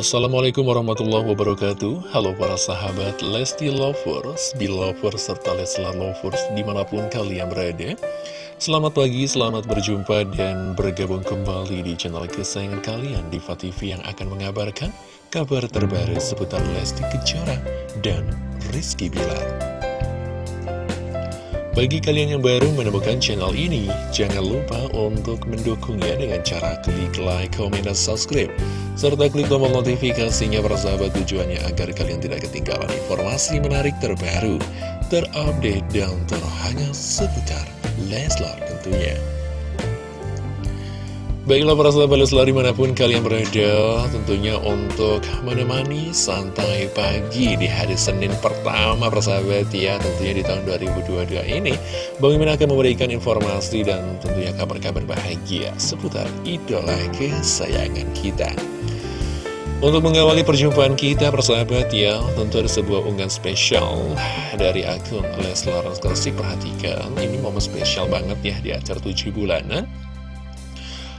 Assalamualaikum warahmatullahi wabarakatuh. Halo para sahabat Lesti Lovers, Belovers, serta Leslar Lovers di mana pun kalian berada. Selamat pagi, selamat berjumpa dan bergabung kembali di channel kesayangan kalian Diva TV yang akan mengabarkan kabar terbaru seputar Lesti Kejora dan Rizky Bilar bagi kalian yang baru menemukan channel ini, jangan lupa untuk mendukungnya dengan cara klik like, comment, dan subscribe. Serta klik tombol notifikasinya bersahabat tujuannya agar kalian tidak ketinggalan informasi menarik terbaru, terupdate, dan terhangat seputar Leslar tentunya. Baiklah para sahabat Leslar di mana pun kalian berada Tentunya untuk menemani santai pagi di hari Senin pertama persahabat ya Tentunya di tahun 2022 ini. Bang Imin akan memberikan informasi dan tentunya kabar-kabar bahagia Seputar idola kesayangan kita? Untuk mengawali perjumpaan kita persahabat ya Tentu ada sebuah unggahan spesial dari akun Leslar Klasik. Perhatikan ini momen spesial banget ya di acara 7 bulanan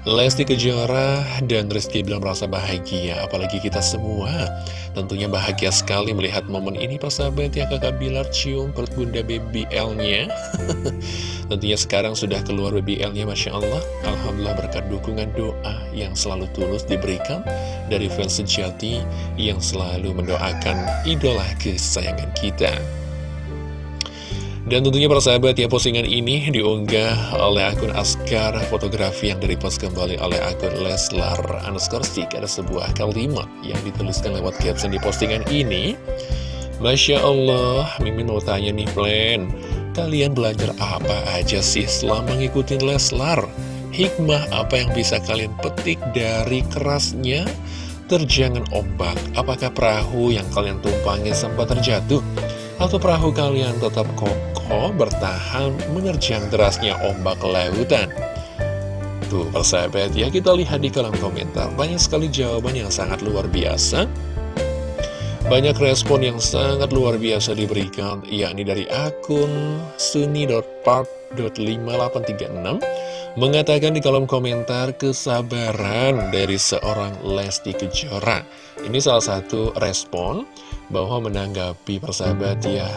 Lesti Kejora dan Rizky bilang merasa bahagia Apalagi kita semua. Tentunya bahagia sekali melihat momen ini Persahabat ya kakak Bilar cium perut bunda BBL-nya Tentunya sekarang sudah keluar BBL-nya Masya Allah. Alhamdulillah berkat dukungan doa yang selalu tulus diberikan Dari fans sejati yang selalu mendoakan idola kesayangan kita dan tentunya para sahabat ya postingan ini diunggah oleh akun Askar Fotografi yang direpost kembali oleh akun Leslar underscore stick Ada sebuah kalimat yang dituliskan lewat caption di postingan ini Masya Allah, Mimin mau tanya nih plan Kalian belajar apa aja sih selama ngikutin Leslar? Hikmah apa yang bisa kalian petik dari kerasnya terjangan ombak? Apakah perahu yang kalian tumpangi sempat terjatuh? Atau perahu kalian tetap kokoh bertahan menerjang derasnya ombak lautan? Tuh persahabat ya kita lihat di kolom komentar. Banyak sekali jawaban yang sangat luar biasa. Banyak respon yang sangat luar biasa diberikan. Yakni dari akun suni.part.5836 Mengatakan di kolom komentar kesabaran dari seorang Lesti Kejora. Ini salah satu respon bahwa menanggapi persahabat ya.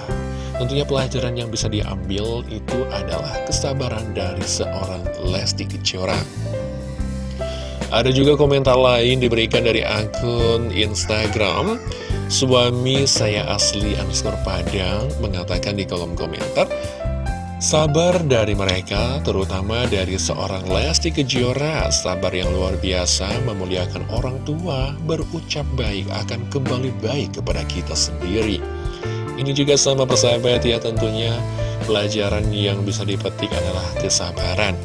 Tentunya pelajaran yang bisa diambil itu adalah kesabaran dari seorang Lesti Kejora. Ada juga komentar lain diberikan dari akun Instagram. Suami saya asli underscore Padang mengatakan di kolom komentar Sabar dari mereka, terutama dari seorang Lesti Kejora, sabar yang luar biasa memuliakan orang tua, berucap baik akan kembali baik kepada kita sendiri. Ini juga sama persahabat ya tentunya, pelajaran yang bisa dipetik adalah kesabaran.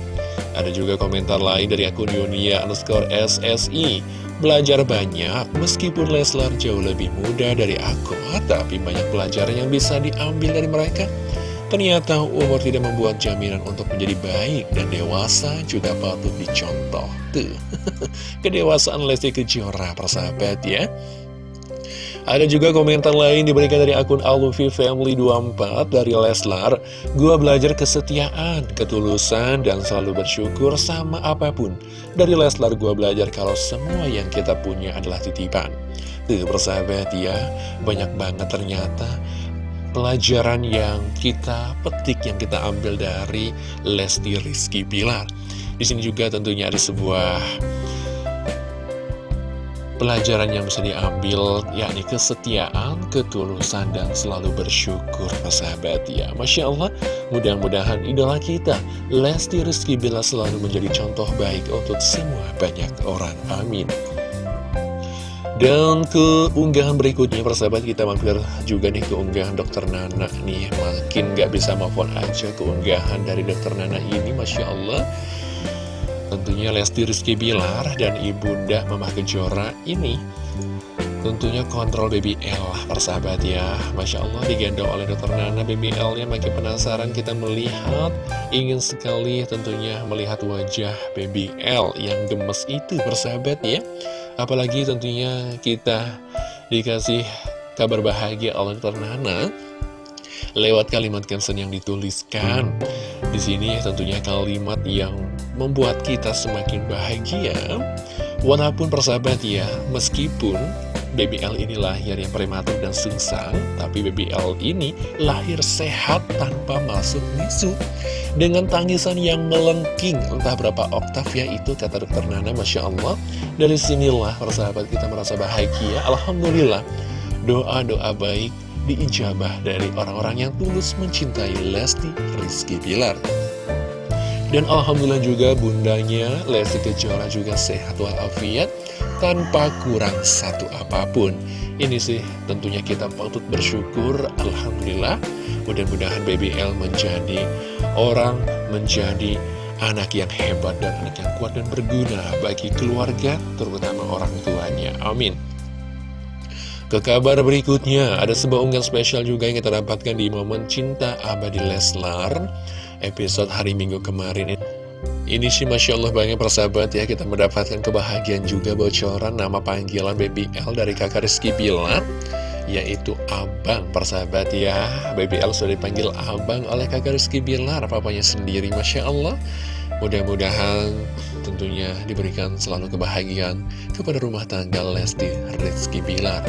Ada juga komentar lain dari akun Yunia underscore SSI, Belajar banyak, meskipun Leslar jauh lebih muda dari aku, tapi banyak pelajaran yang bisa diambil dari mereka. Ternyata umur tidak membuat jaminan untuk menjadi baik dan dewasa juga patut dicontoh. Tuh, kedewasaan Lesti Kejora, persahabat ya. Ada juga komentar lain diberikan dari akun Alufi Family 24 dari Leslar. Gua belajar kesetiaan, ketulusan, dan selalu bersyukur sama apa pun. Dari Leslar gua belajar kalau semua yang kita punya adalah titipan. Tuh persahabat ya, banyak banget ternyata pelajaran yang kita petik, yang kita ambil dari Lesti Rizky Bilar. Di sini juga tentunya ada sebuah pelajaran yang bisa diambil, yakni kesetiaan, ketulusan, dan selalu bersyukur, sahabat ya. Masya Allah, mudah-mudahan idola kita, Lesti Rizky Bilar selalu menjadi contoh baik untuk semua banyak orang. Amin. Dan ke unggahan berikutnya persahabat kita mampir juga nih ke unggahan dokter Nana nih. Makin gak bisa maafkan aja ke unggahan dari dokter Nana ini Masya Allah. Tentunya Lesti Rizky Bilar dan Ibunda Mama Kejora ini Tentunya kontrol BBL lah persahabat ya. Masya Allah digendong oleh dokter Nana BBL-nya makin penasaran kita melihat Ingin sekali tentunya melihat wajah BBL yang gemes itu persahabat ya Apalagi tentunya kita dikasih kabar bahagia oleh Ternana lewat kalimat caption yang dituliskan. Di sini tentunya kalimat yang membuat kita semakin bahagia. Walaupun persahabat ya, meskipun Baby L ini lahir yang prematur dan sungsang, tapi Baby L ini lahir sehat tanpa masuk misu. Dengan tangisan yang melengking, entah berapa oktav ya itu kata dokter Nana, Masya Allah. Dari sinilah persahabat kita merasa bahagia, Alhamdulillah. Doa-doa baik diijabah dari orang-orang yang tulus mencintai Lesti Rizky Pilar. Dan Alhamdulillah juga bundanya Lesti Kejora juga sehat walafiat tanpa kurang satu apa pun. Ini sih tentunya kita patut bersyukur, Alhamdulillah. Mudah-mudahan BBL menjadi orang, menjadi anak yang hebat dan anak yang kuat dan berguna bagi keluarga, terutama orang tuanya. Amin. Ke kabar berikutnya, ada sebuah unggahan spesial juga yang kita dapatkan di momen Cinta Abadi Leslar, episode hari Minggu kemarin. Ini sih Masya Allah banyak persahabat ya. Kita mendapatkan kebahagiaan juga bocoran Nama panggilan Baby L dari kakak Rizky Bilar Yaitu Abang persahabat ya. Baby L sudah dipanggil Abang oleh kakak Rizky Bilar Papanya sendiri Masya Allah. Mudah-mudahan tentunya diberikan selalu kebahagiaan Kepada rumah tangga Lesti Rizky Bilar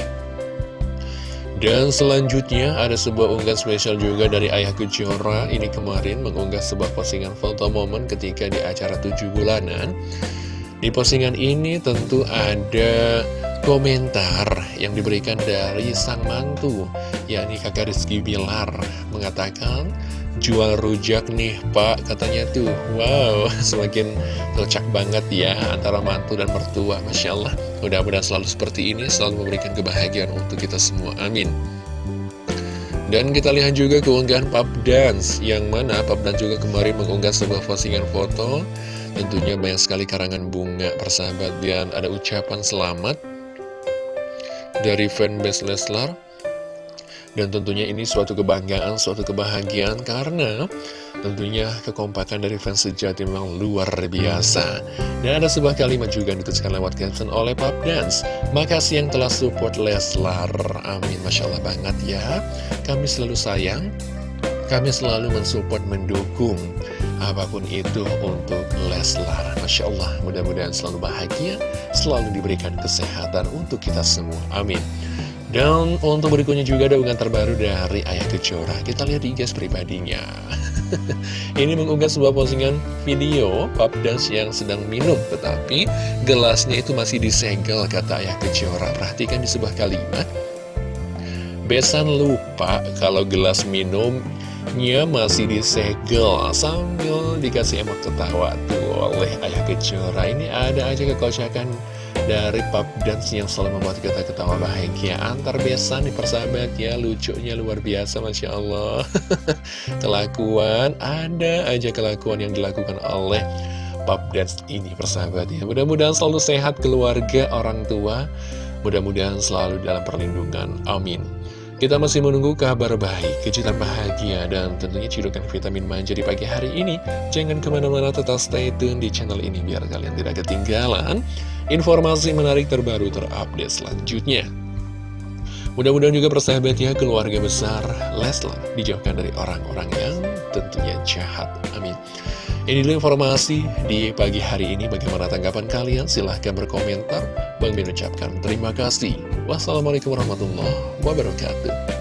dan selanjutnya ada sebuah unggahan spesial juga dari Ayah Kejora. Ini kemarin mengunggah sebuah postingan foto momen ketika di acara 7 bulanan. Di postingan ini tentu ada komentar yang diberikan dari sang mantu yakni kakak Rizky Bilar mengatakan jual rujak nih pak katanya tuh. Wow semakin cocok banget ya antara mantu dan mertua Masya Allah. Mudah-mudahan selalu seperti ini selalu memberikan kebahagiaan untuk kita semua. Amin. Dan kita lihat juga keunggahan Pap Dance yang mana Pap Dance juga kemarin mengunggah sebuah postingan foto. Tentunya banyak sekali karangan bunga persahabat dan ada ucapan selamat dari fanbase Leslar dan tentunya ini suatu kebanggaan, suatu kebahagiaan karena tentunya kekompakan dari fans sejati memang luar biasa. Dan ada sebuah kalimat juga yang dituliskan lewat caption oleh Pop Dance. Makasih yang telah support Leslar. Amin. Masya Allah banget ya. Kami selalu sayang. Kami selalu mensupport, mendukung apa pun itu untuk Leslar. Masya Allah, mudah-mudahan selalu bahagia, selalu diberikan kesehatan untuk kita semua. Amin. Dan untuk berikutnya juga ada unggahan terbaru dari Ayah Kejora Kita lihat di guys pribadinya. Ini mengunggah sebuah postingan video Pap Dance yang sedang minum Tetapi gelasnya itu masih disegel kata Ayah Kejora Perhatikan di sebuah kalimat. Besan lupa kalau gelas minumnya masih disegel Sambil dikasih emot ketawa. Tuh oleh Ayah Kejora Ini ada aja kekocakan dari pub dance yang selalu membuat kita ketawa bahagia antar besan nih persahabat ya. Lucunya luar biasa Masya Allah. Kelakuan ada aja kelakuan yang dilakukan oleh pub dance ini persahabat ya. Mudah-mudahan selalu sehat keluarga orang tua. Mudah-mudahan selalu dalam perlindungan. Amin kita masih menunggu kabar baik, kejutan bahagia, dan tentunya cidukan vitamin manja di pagi hari ini. Jangan ke mana-mana tetap stay tune di channel ini biar kalian tidak ketinggalan informasi menarik terbaru terupdate selanjutnya. Mudah-mudahan juga persahabat ya keluarga besar Leslar dijauhkan dari orang-orang yang tentunya jahat. Amin. Ini dulu informasi di pagi hari ini. Bagaimana tanggapan kalian? Silahkan berkomentar. Bang Min ucapkan terima kasih. Wassalamualaikum warahmatullahi wabarakatuh.